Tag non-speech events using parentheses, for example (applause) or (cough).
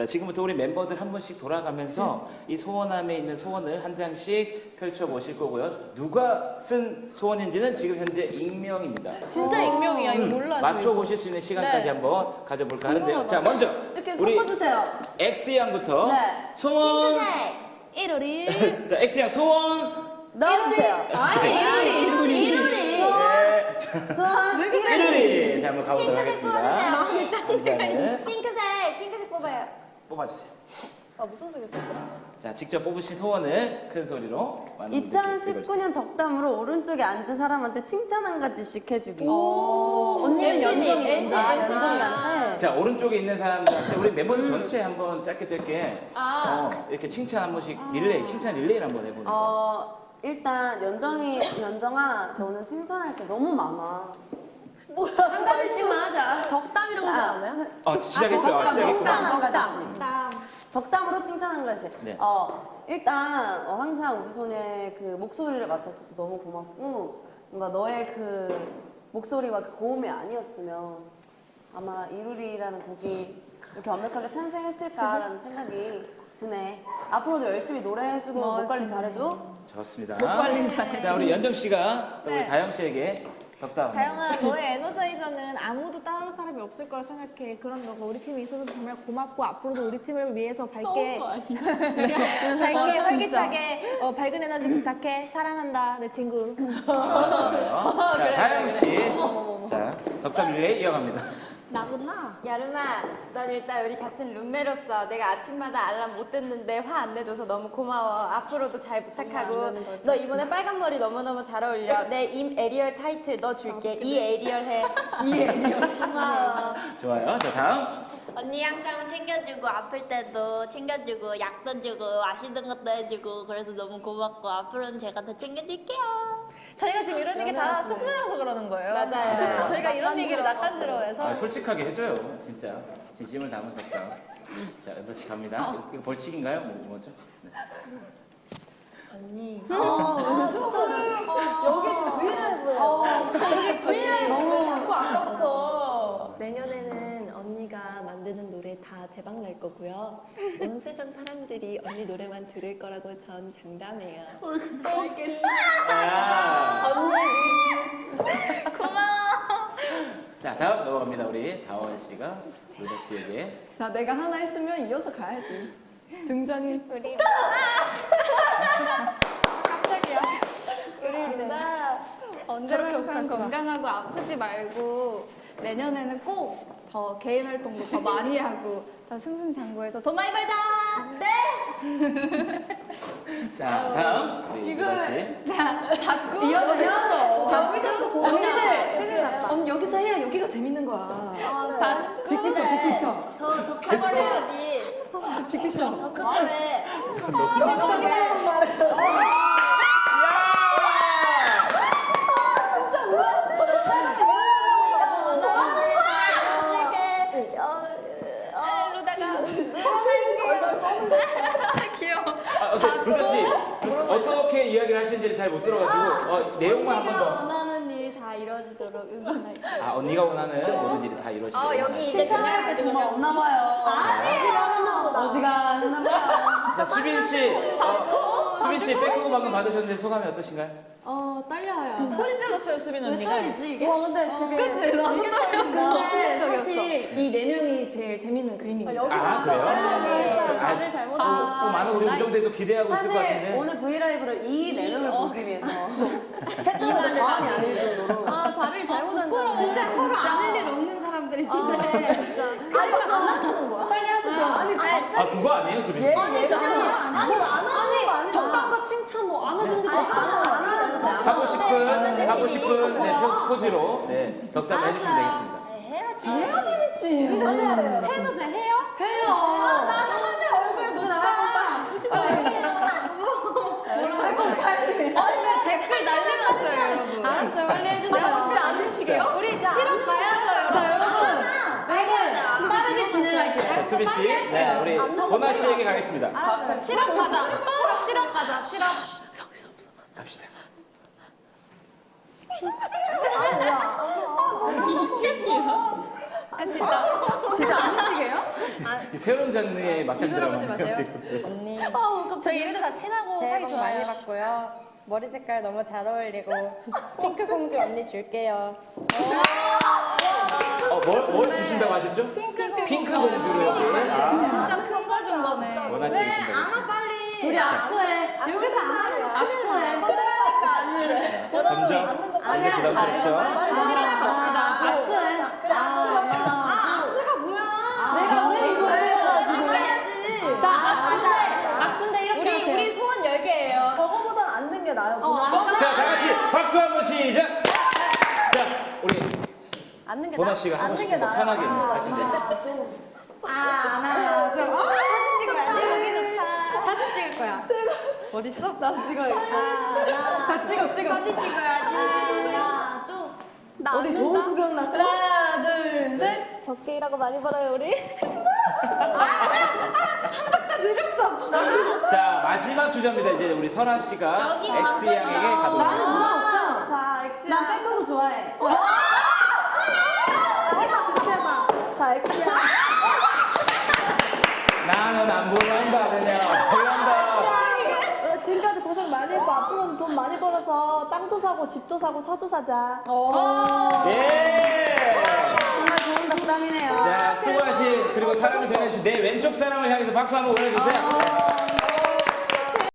자, 지금부터 우리 멤버들 한 분씩 돌아가면서 이 소원함에 있는 소원을 한 장씩 펼쳐 보실 거고요. 누가 쓴 소원인지는 지금 현재 익명입니다. 진짜 익명이야. 이거 음, 몰라요. 맞춰 보실 수 있는 시간까지 네. 한번 가져볼까 하는데요. 궁금하다. 자, 먼저 이렇게 우리 섞어주세요. X 양부터 네. 소원. 이로리. (laughs) 자, X 양 소원. 넣어주세요. 아니, 이루리, 이루리. 이루리. 네. 소원, 이루리. 일요일이 자 한번 가보도록 하겠습니다. 남자는 핑크색, 핑크색 뽑아요. 뽑아주세요. 아 무슨 색이 썼더라? 자, 직접 뽑으신 소원을 큰 소리로 많은 분들께 읽어주세요. 2019년 덕담으로 오른쪽에 앉은 사람한테 칭찬 한 가지씩 해주기. 오, 언니는 MC님, 연정이, MC, 아, 연정이한테. 자 오른쪽에 있는 사람들한테 우리 멤버들 전체 한번 짧게 짧게 아. 어, 이렇게 칭찬 한 번씩 릴레이 칭찬 릴레이를 한번 해보는 거. 어, 일단 연정이, 연정아, 너는 칭찬할 게 너무 많아. 한 가지씩만 하자. 덕담 이런 거지 않아요? 어 시작했어요. 아, 덕담. 한 가지씩. 덕담. 덕담으로 칭찬 한 가지. 네. 어, 일단 어, 항상 우주소녀의 그 목소리를 맡아줘서 너무 고맙고 뭔가 너의 그 목소리와 그 고음이 아니었으면 아마 이루리라는 곡이 이렇게 완벽하게 탄생했을까라는 (laughs) 생각이 드네. 앞으로도 열심히 노래해주고 목 관리 잘해줘. 좋습니다. 목 관리 잘해주고. 자 우리 연정 씨가 또 우리 네. 다영 씨에게 덕담. 다영아 너의 에너자이저는 아무도 따라올 사람이 없을 거라 생각해 그런 너가 우리 팀에 있어서 정말 고맙고 앞으로도 우리 팀을 위해서 밝게 네, (laughs) 밝게 어, 진짜. 활기차게 어, 밝은 에너지 부탁해 사랑한다 내 친구 좋아요. 자 다영 씨. 자 덕담 릴레이 이어갑니다. 나구나. 여름아, 넌 일단 우리 같은 룸메로서 내가 아침마다 알람 못 듣는데 화 안 내줘서 너무 고마워. 앞으로도 잘 부탁하고 너 이번에 빨간 머리 너무너무 잘 어울려. (laughs) 내 임 에리얼 타이틀 너 줄게. 이 에리얼 해. (laughs) 이 에리얼. 고마워. 좋아요. 자 다음. 언니 항상 챙겨주고 아플 때도 챙겨주고 약도 주고 맛있는 것도 해주고 그래서 너무 고맙고 앞으로는 제가 더 챙겨줄게요. 저희가 지금 이런 얘기 다 쑥스러워서 그러는 거예요 맞아요. 네, 저희가 이런 얘기를 낯간지러워해서 아, 솔직하게 해줘요. 진짜 진심을 담은 덕담. 자 연서 씨 갑니다. 이거 벌칙인가요? 뭐 뭐죠? 네. 언니. 아, 진짜를. 여기 지금 브이라이브예요. 여기 브이라이브 자꾸 아까부터 내년에는 언니가 만드는 노래 다 대박 날 거고요. 온 세상 사람들이 언니 노래만 들을 거라고 전 장담해요. 아. 고마워. 자 다음 넘어갑니다. 우리 다원 씨가 루덕 씨에게. 자, 내가 하나 했으면 이어서 가야지. 등장이 우리 우리 루나 언제나 항상 건강하고 아프지 말고 내년에는 꼭 더 개인 활동도 더 많이 하고 더 승승장구해서 돈 많이 벌자. (laughs) 자 다음 우리 씨. 자, 받고 이어서. 받고 있어도 언니들, 언니 여기서 해야 여기가 재밌는 거야. 받고 빅피처, 빅피처. 더더 커버려야지. 빅피처. 더 크게. (laughs) 귀여워. 아, 어때, 루덕 씨 어떻게 이야기를 하시는지를 잘 못 들어가지고 어, 내용만 한 번 더. 원하는 일 다 이루어지도록 응원할게. 아 언니가 원하는 모든 일이 다 이루어지고. 어 여기 이제 칭찬할 게 정말 없나 봐요. 아니에요. 어지가 않나 봐요. 자 수빈 씨. 어, 수빈 씨 빼고 방금 받으셨는데 소감이 어떠신가요? 어, 떨려요. 소리 질렀어요 수빈 언니가 이게? 와 근데 되게 그치 나도 떨렸어. 근데 사실 이 네 명이 제일 재밌는 그림입니다. 아 그래요? 아, 말을 잘못 또, 또 많은 우리 우정들도 기대하고 있을 것 사실 같은데. 오늘 브이라이브를 이 내용을 보기 위해서 (laughs) 했던 것도 과언이 아닐 정도로. 아, 자리를 잘못 부끄러워. 진짜 서로 진짜. 아는 일 없는 사람들인데. 아니, 안 하는 거야? 빨리 하시죠. 아니, 아 그거 아니에요 수빈 씨? 아니, 아니, 안 하는 거 아니야. 덕담과 칭찬 뭐 안아주는 게 덕담. 하고 싶은 하고 싶은 네, 포- 포즈로 네, 덕담을 해주시면 되겠습니다. 해야 재밌지. 해도 돼? 해요? 해요. 나는 하면 얼굴 못 봐. 아이고, 빨리. 어 근데 댓글 난리 났어요 여러분. 알았어요. 빨리 해주세요. 진짜 안 드시게요? 우리 실험 가야죠 자, 여러분. 여러분. 빠르게 진행할게요. 자 수빈 씨, 네 우리 보나 씨에게 가겠습니다. 알았어요. 실험 가자. 실험 가자. 실험. 갑시다. 했습니다. 진짜 아니시게요? 이 새로운 장르의 막장 드라마. 언니 저희 이래도 다 친하고 사이 복 좋아요. 많이 받고요. 머리 색깔 너무 잘 어울리고 핑크 공주 언니 줄게요. 어, 뭘, 뭘 주신다고 하셨죠? 핑크 공주를 주는 아, 진짜 큰 거 준 거네. 준다고 빨리. 둘이 악수해. 여기서 안 하래요. 악수해. 많이 부담스럽죠? 시랑 갑시다. 악수해. 악수가 뭐야? 내가 왜 이거 해? 자, 악수인데, 악수인데 이렇게 우리 하세요. 우리 소원 10개예요. 저거보단 앉는 게 나아요. 어? 자, 다 같이 박수 한 번 시작! 자, 우리 앉는 게 보나 나- 씨가 하고 앉는 싶은 게거 나아요. 편하게 아, 하시면 하나, 둘, 어? 여기 좋다. 사진 찍을 거야. 어딨어? 나 찍어야겠다. 다 찍어, 찍어. 하나, 좀. 나 어디 좋은 구경 났어? 하나, 둘, 셋. 적게 일하고 많이 벌어요 우리. (laughs) 자, 마지막 주자입니다. 이제 우리 설아 씨가 엑시 양에게 가도록 나는 누나 없죠? 자, 엑시야. 난 back hug 좋아해. 아, 해봐, 그렇게 해봐. 자, 엑시야. 나는 안 보낸다, 그냥. 보낸다. 어, 지금까지 고생 많이 했고 앞으로는 돈 벌어서 땅도 사고 집도 사고 차도 사자. 예! 정말 좋은 덕담이네요. 자, 수고하신 그리고 사랑을 전해주신 내 왼쪽 사람을 향해서 박수 한번 보내주세요.